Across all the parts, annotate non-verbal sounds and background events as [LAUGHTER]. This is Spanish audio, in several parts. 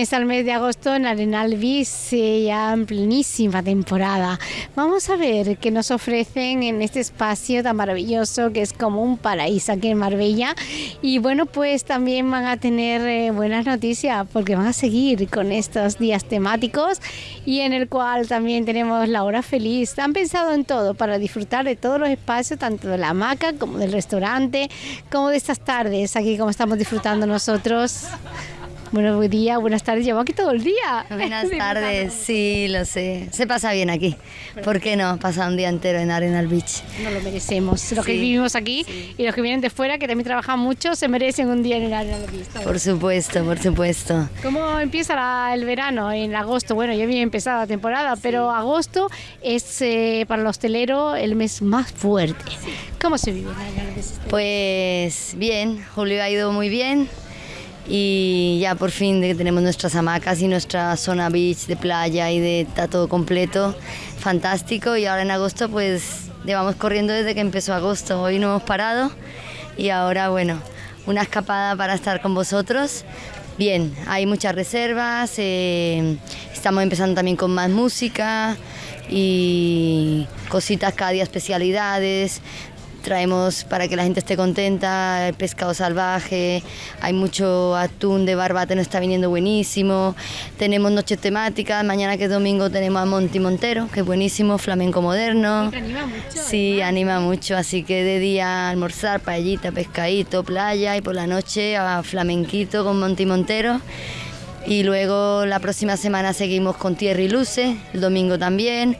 Comienza el mes de agosto en Arenal Bis, ya en plenísima temporada. Vamos a ver qué nos ofrecen en este espacio tan maravilloso que es como un paraíso aquí en Marbella. Y bueno, pues también van a tener eh, buenas noticias porque van a seguir con estos días temáticos y en el cual también tenemos la hora feliz. Han pensado en todo para disfrutar de todos los espacios, tanto de la hamaca como del restaurante, como de estas tardes aquí como estamos disfrutando nosotros. Bueno, buen día, buenas tardes. Llevo aquí todo el día. Buenas [LAUGHS] tardes, sí, lo sé. Se pasa bien aquí. ¿Por qué no? Pasa un día entero en Arenal Beach. No lo merecemos. Los que vivimos aquí y los que vienen de fuera, que también trabajan mucho, se merecen un día en Arenal Beach. Por supuesto, por supuesto. ¿Cómo empieza el verano? En agosto. Bueno, ya había empezado la temporada, pero agosto es eh, para el hostelero el mes más fuerte. ¿Cómo se vive en Arenal Beach? Pues bien, Julio ha ido muy bien y ya por fin que tenemos nuestras hamacas y nuestra zona beach de playa y de está todo completo, fantástico. Y ahora en agosto pues llevamos corriendo desde que empezó agosto, hoy no hemos parado y ahora bueno, una escapada para estar con vosotros. Bien, hay muchas reservas, eh, estamos empezando también con más música y cositas cada día, especialidades, traemos para que la gente esté contenta, el pescado salvaje, hay mucho atún de barbate, nos está viniendo buenísimo, tenemos noches temáticas, mañana que es domingo tenemos a Monti Montero, que es buenísimo, flamenco moderno. anima mucho. Sí, anima mucho, así que de día almorzar, paellita, pescadito, playa y por la noche a flamenquito con Monti Montero. Y luego la próxima semana seguimos con Tierra y Luce, el domingo también.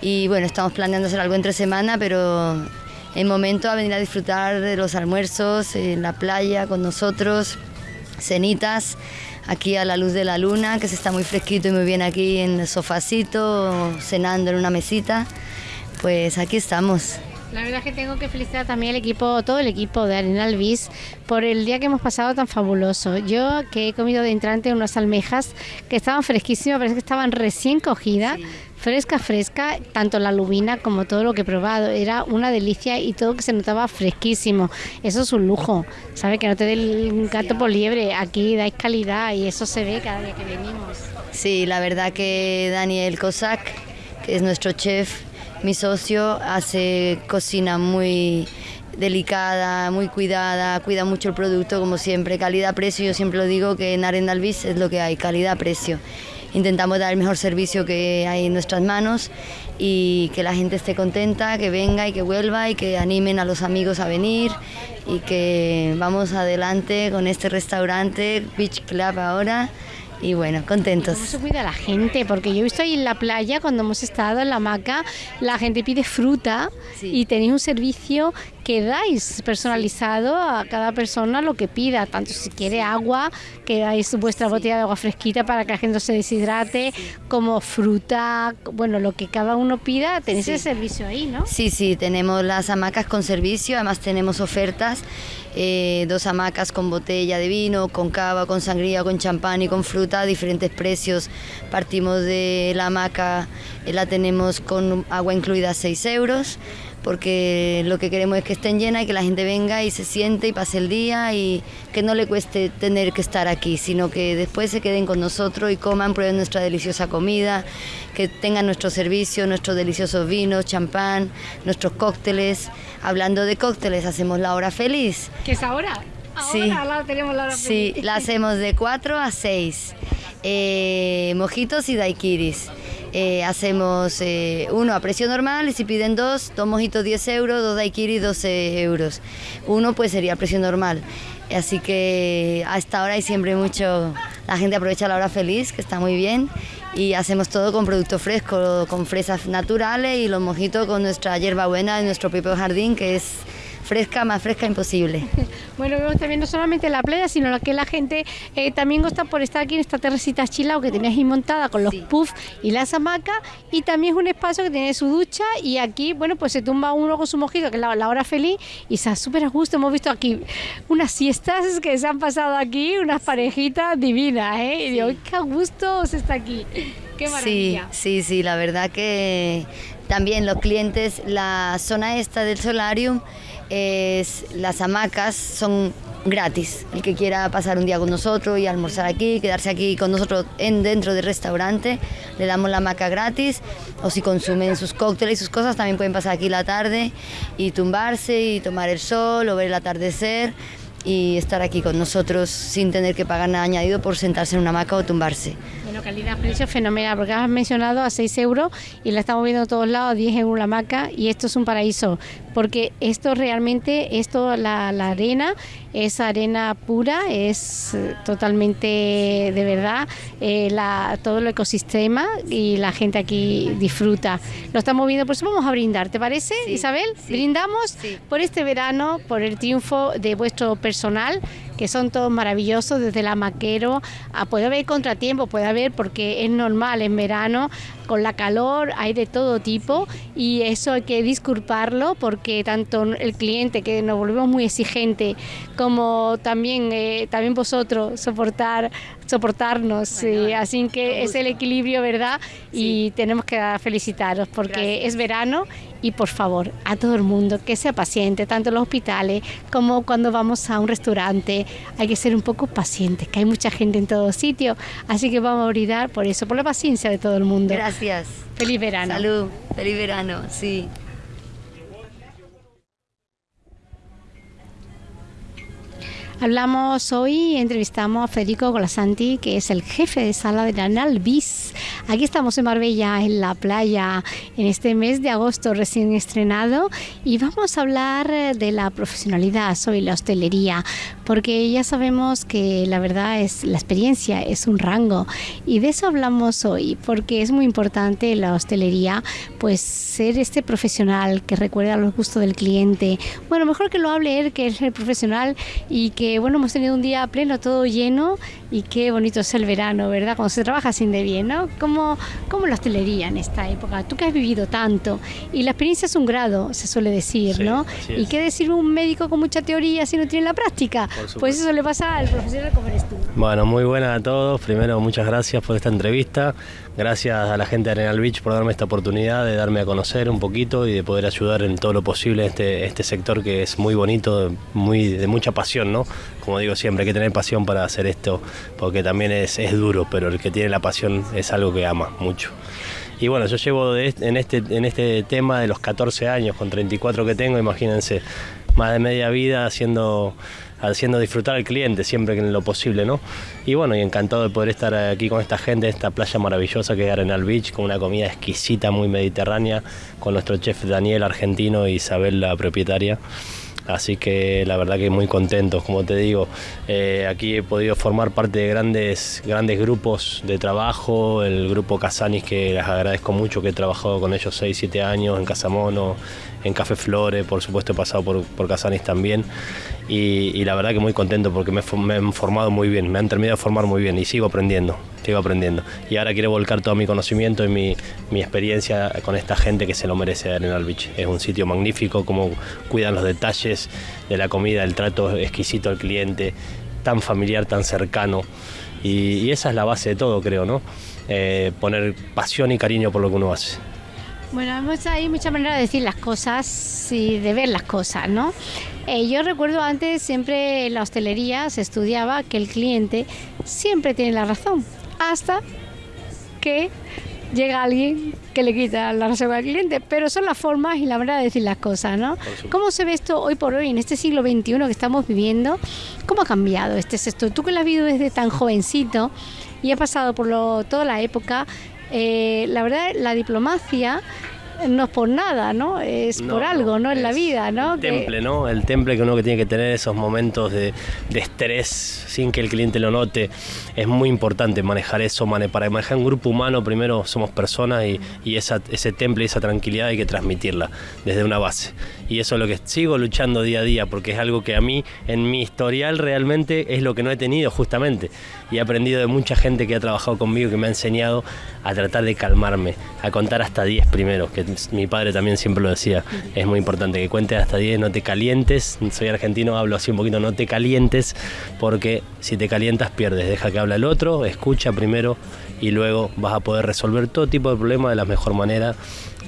Y bueno, estamos planeando hacer algo entre semana, pero el momento a venir a disfrutar de los almuerzos en la playa con nosotros, cenitas aquí a la luz de la luna, que se está muy fresquito y muy bien aquí en el sofacito, cenando en una mesita. Pues aquí estamos. La verdad es que tengo que felicitar también al equipo, todo el equipo de Arenal Bis por el día que hemos pasado tan fabuloso. Yo que he comido de entrante unas almejas que estaban fresquísimas, parece que estaban recién cogidas fresca, fresca, tanto la lubina como todo lo que he probado. Era una delicia y todo que se notaba fresquísimo. Eso es un lujo, ¿sabes? Que no te dé el gato por liebre. Aquí dais calidad y eso se ve cada día que venimos. Sí, la verdad que Daniel Cossack, que es nuestro chef, mi socio, hace cocina muy delicada, muy cuidada, cuida mucho el producto como siempre, calidad-precio, yo siempre lo digo que en Arendalvis es lo que hay, calidad-precio intentamos dar el mejor servicio que hay en nuestras manos y que la gente esté contenta, que venga y que vuelva y que animen a los amigos a venir y que vamos adelante con este restaurante Beach Club ahora y bueno, contentos. ¿Cómo se cuida la gente? Porque yo he visto ahí en la playa, cuando hemos estado en la hamaca, la gente pide fruta y tenéis un servicio que dais personalizado a cada persona lo que pida, tanto si quiere agua, que dais vuestra botella de agua fresquita para que la gente se deshidrate, como fruta, bueno, lo que cada uno pida, tenéis ese servicio ahí, ¿no? Sí, sí, tenemos las hamacas con servicio, además tenemos ofertas eh, dos hamacas con botella de vino, con cava, con sangría, con champán y con fruta a diferentes precios. Partimos de la hamaca, eh, la tenemos con agua incluida a 6 euros porque lo que queremos es que estén llenas y que la gente venga y se siente y pase el día y que no le cueste tener que estar aquí, sino que después se queden con nosotros y coman, prueben nuestra deliciosa comida, que tengan nuestro servicio, nuestros deliciosos vinos, champán, nuestros cócteles. Hablando de cócteles, hacemos la hora feliz. ¿Qué es ahora? sí, la tenemos la hora feliz. Sí, la hacemos de 4 a 6. Eh, mojitos y daiquiris. Eh, hacemos eh, uno a precio normal y si piden dos, dos mojitos 10 euros, dos daiquiris 12 euros. Uno pues sería a precio normal. Así que hasta ahora hay siempre mucho, la gente aprovecha la hora feliz, que está muy bien, y hacemos todo con producto fresco, con fresas naturales y los mojitos con nuestra hierba buena de nuestro propio jardín, que es fresca, más fresca imposible. [LAUGHS] bueno, vemos también no solamente la playa, sino lo que la gente eh, también gusta por estar aquí en esta terracita chilao que tenéis ahí montada con los puffs y las hamacas y también es un espacio que tiene su ducha y aquí, bueno, pues se tumba uno con su mojito, que es la, hora feliz y está súper a gusto. Hemos visto aquí unas siestas que se han pasado aquí, unas parejitas divinas, ¿eh? Y digo, qué a gusto se está aquí. Qué maravilla. Sí, sí, sí, la verdad que también los clientes, la zona esta del solarium, es, las hamacas son gratis. El que quiera pasar un día con nosotros y almorzar aquí, quedarse aquí con nosotros en, dentro del restaurante, le damos la hamaca gratis. O si consumen sus cócteles y sus cosas, también pueden pasar aquí la tarde y tumbarse y tomar el sol o ver el atardecer y estar aquí con nosotros sin tener que pagar nada añadido por sentarse en una hamaca o tumbarse. Bueno, calidad-precio fenomenal, porque has mencionado a 6 euros y la estamos viendo a todos lados, 10 euros la hamaca y esto es un paraíso, porque esto realmente, esto, la, la arena, es arena pura, es eh, totalmente de verdad, eh, la, todo el ecosistema y la gente aquí disfruta. Lo estamos viendo, por eso vamos a brindar, ¿te parece, Isabel? Brindamos por este verano, por el triunfo de vuestro personal que son todos maravillosos, desde la maquero, a, puede haber contratiempo, puede haber porque es normal en verano, con la calor hay de todo tipo y eso hay que disculparlo porque tanto el cliente que nos volvemos muy exigente como también eh, también vosotros soportar soportarnos así que es el equilibrio verdad y tenemos que felicitaros porque es verano y por favor a todo el mundo que sea paciente tanto en los hospitales como cuando vamos a un restaurante hay que ser un poco pacientes, que hay mucha gente en todo sitio, así que vamos a brindar por eso, por la paciencia de todo el mundo. Gracias. Feliz verano. Salud, feliz verano, sí. Hablamos hoy, entrevistamos a Federico Golasanti, que es el jefe de sala de la BIS. Aquí estamos en Marbella, en la playa, en este mes de agosto recién estrenado, y vamos a hablar de la profesionalidad sobre la hostelería, porque ya sabemos que la verdad es la experiencia, es un rango, y de eso hablamos hoy, porque es muy importante la hostelería, pues ser este profesional que recuerda los gustos del cliente. Bueno, mejor que lo hable él, que es el profesional, y que bueno, hemos tenido un día pleno, todo lleno y qué bonito es el verano, ¿verdad? Cuando se trabaja sin de bien, ¿no? Como, como la hostelería en esta época, tú que has vivido tanto y la experiencia es un grado, se suele decir, ¿no? ¿Y qué decir un médico con mucha teoría si no tiene la práctica? Pues eso le pasa al profesional como eres tú. Bueno, muy buena a todos. Primero, muchas gracias por esta entrevista. Gracias a la gente de Arenal Beach por darme esta oportunidad de darme a conocer un poquito y de poder ayudar en todo lo posible este, este sector que es muy bonito, muy de mucha pasión, ¿no? Como digo siempre, hay que tener pasión para hacer esto, porque también es, es duro, pero el que tiene la pasión es algo que ama mucho. Y bueno, yo llevo en, este, en este tema de los 14 años, con 34 que tengo, imagínense, más de media vida haciendo haciendo disfrutar al cliente siempre que en lo posible, ¿no? Y bueno, y encantado de poder estar aquí con esta gente, esta playa maravillosa que es Arenal Beach, con una comida exquisita, muy mediterránea, con nuestro chef Daniel argentino y Isabel la propietaria. Así que la verdad que muy contentos, como te digo. Eh, aquí he podido formar parte de grandes, grandes grupos de trabajo, el grupo Casanis que les agradezco mucho, que he trabajado con ellos 6, 7 años en Casamono, en Café Flores, por supuesto he pasado por, por Casanis también. Y, la verdad que muy contento porque me, me, han formado muy bien, me han terminado de formar muy bien y sigo aprendiendo, sigo aprendiendo. Y ahora quiero volcar todo mi conocimiento y mi, mi experiencia con esta gente que se lo merece en el Beach. Es un sitio magnífico, como cuidan los detalles de la comida, el trato exquisito al cliente, tan familiar, tan cercano. Y, esa es la base de todo, creo, ¿no? Eh, poner pasión y cariño por lo que uno hace. Bueno, hay muchas maneras de decir las cosas y de ver las cosas, ¿no? Eh, yo recuerdo antes siempre en la hostelería se estudiaba que el cliente siempre tiene la razón, hasta que llega alguien que le quita la razón al cliente, pero son las formas y la manera de decir las cosas, ¿no? ¿Cómo se ve esto hoy por hoy en este siglo XXI que estamos viviendo? ¿Cómo ha cambiado este sector? Tú que lo has vivido desde tan jovencito y has pasado por toda la época, eh, la verdad, la diplomacia no es por nada, ¿no? Es por algo, ¿no? En la vida, ¿no? El temple, ¿no? El temple que uno que tiene que tener esos momentos de, estrés sin que el cliente lo note. Es muy importante manejar eso. Para manejar un grupo humano, primero somos personas y, y esa, ese temple y esa tranquilidad hay que transmitirla desde una base. Y eso es lo que sigo luchando día a día, porque es algo que a mí, en mi historial, realmente es lo que no he tenido justamente. Y he aprendido de mucha gente que ha trabajado conmigo, que me ha enseñado a tratar de calmarme, a contar hasta 10 primero, que mi padre también siempre lo decía, es muy importante que cuentes hasta 10, no te calientes, soy argentino, hablo así un poquito, no te calientes, porque si te calientas pierdes, deja que hable el otro, escucha primero y luego vas a poder resolver todo tipo de problemas de la mejor manera,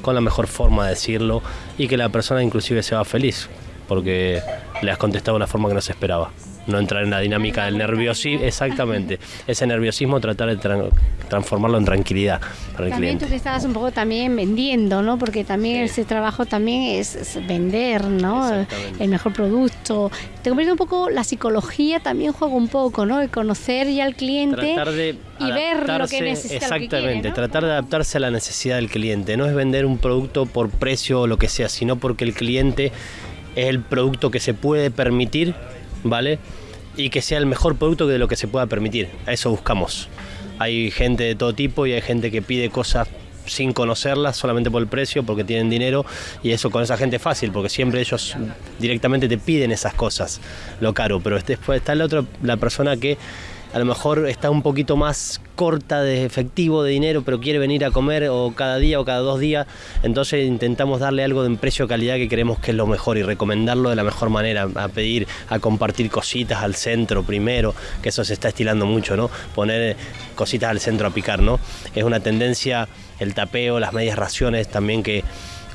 con la mejor forma de decirlo y que la persona inclusive se va feliz, porque le has contestado de una forma que no se esperaba. No entrar en la dinámica del nerviosismo, exactamente, ese nerviosismo tratar de transformarlo en tranquilidad para el también cliente. tú que estabas un poco también vendiendo, ¿no? Porque también ese trabajo también es, vender, ¿no? El mejor producto. Te convierte un poco, la psicología también juega un poco, ¿no? El conocer ya al cliente y ver lo que necesita. Exactamente, tratar de adaptarse a la necesidad del cliente. No es vender un producto por precio o lo que sea, sino porque el cliente es el producto que se puede permitir, ¿vale? Y que sea el mejor producto de lo que se pueda permitir. A eso buscamos. Hay gente de todo tipo y hay gente que pide cosas sin conocerlas, solamente por el precio, porque tienen dinero, y eso con esa gente es fácil, porque siempre ellos directamente te piden esas cosas, lo caro, pero después está la otra, la persona que a lo mejor está un poquito más corta de efectivo, de dinero, pero quiere venir a comer o cada día o cada dos días, entonces intentamos darle algo de precio calidad que creemos que es lo mejor y recomendarlo de la mejor manera, a pedir, a compartir cositas al centro primero, que eso se está estilando mucho, ¿no? Poner cositas al centro a picar, ¿no? Es una tendencia el tapeo, las medias raciones también que,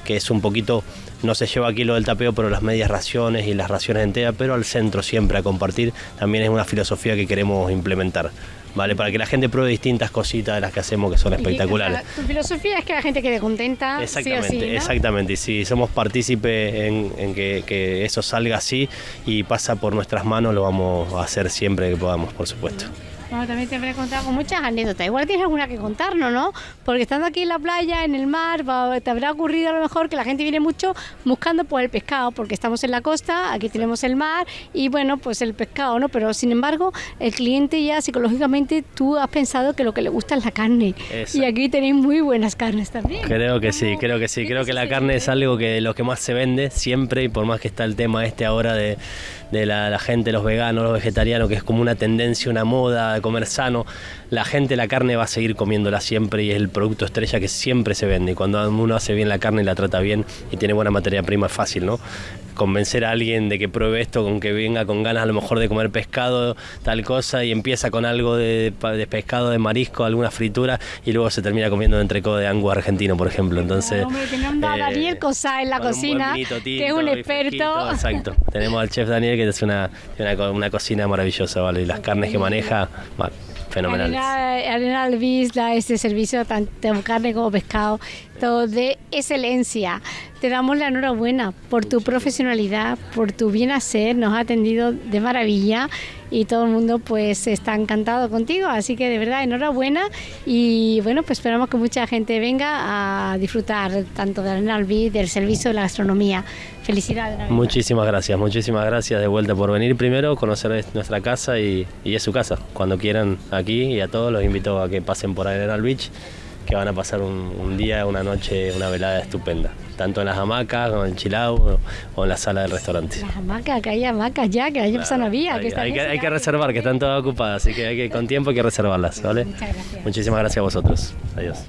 que es un poquito, no se lleva aquí lo del tapeo, pero las medias raciones y las raciones enteras, pero al centro siempre a compartir, también es una filosofía que queremos implementar. ¿vale? Para que la gente pruebe distintas cositas de las que hacemos que son espectaculares. tu filosofía es que la gente quede contenta. Exactamente, exactamente. Y si somos partícipes en, que, que, eso salga así y pasa por nuestras manos, lo vamos a hacer siempre que podamos, por supuesto. Bueno, también te habré contado con muchas anécdotas. Igual tienes alguna que contarnos, ¿no? Porque estando aquí en la playa, en el mar, te habrá ocurrido a lo mejor que la gente viene mucho buscando pues el pescado, porque estamos en la costa, aquí tenemos el mar y bueno, pues el pescado, ¿no? Pero sin embargo, el cliente ya psicológicamente tú has pensado que lo que le gusta es la carne. Y aquí tenéis muy buenas carnes también. Creo que sí, creo que sí. Creo que la carne es algo que lo que más se vende siempre y por más que está el tema este ahora de de la, gente, los veganos, los vegetarianos, que es como una tendencia, una moda de comer sano, la gente la carne va a seguir comiéndola siempre y es el producto estrella que siempre se vende. Y cuando uno hace bien la carne y la trata bien y tiene buena materia prima es fácil, ¿no? convencer a alguien de que pruebe esto, con que venga con ganas a lo mejor de comer pescado, tal cosa, y empieza con algo de, pescado, de marisco, alguna fritura, y luego se termina comiendo un entrecodo de angus argentino, por ejemplo. Entonces, hombre, tenemos a Daniel Cosa en la cocina, que es un experto. exacto. Tenemos al chef Daniel, que es una, una, cocina maravillosa, ¿vale? Y las carnes que maneja, fenomenales. Arena Alvis este servicio tanto carne como pescado, todo de excelencia. Te damos la enhorabuena por tu profesionalidad, por tu bien hacer, nos ha atendido de maravilla y todo el mundo pues está encantado contigo, así que de verdad enhorabuena y bueno, pues esperamos que mucha gente venga a disfrutar tanto de Arena Alvis, del servicio de la gastronomía. Felicidades. Muchísimas gracias, muchísimas gracias de vuelta por venir primero, conocer nuestra casa y, es su casa. Cuando quieran aquí y a todos los invito a que pasen por Arenal Beach, que van a pasar un, día, una noche, una velada estupenda. Tanto en las hamacas, como en el chilao o en la sala del restaurante. Las hamacas, que hay hamacas ya, que año pasado no había. Hay, que, hay, que, reservar, que están todas ocupadas, así que, hay que con tiempo hay que reservarlas, ¿vale? Muchas gracias. Muchísimas gracias a vosotros. Adiós.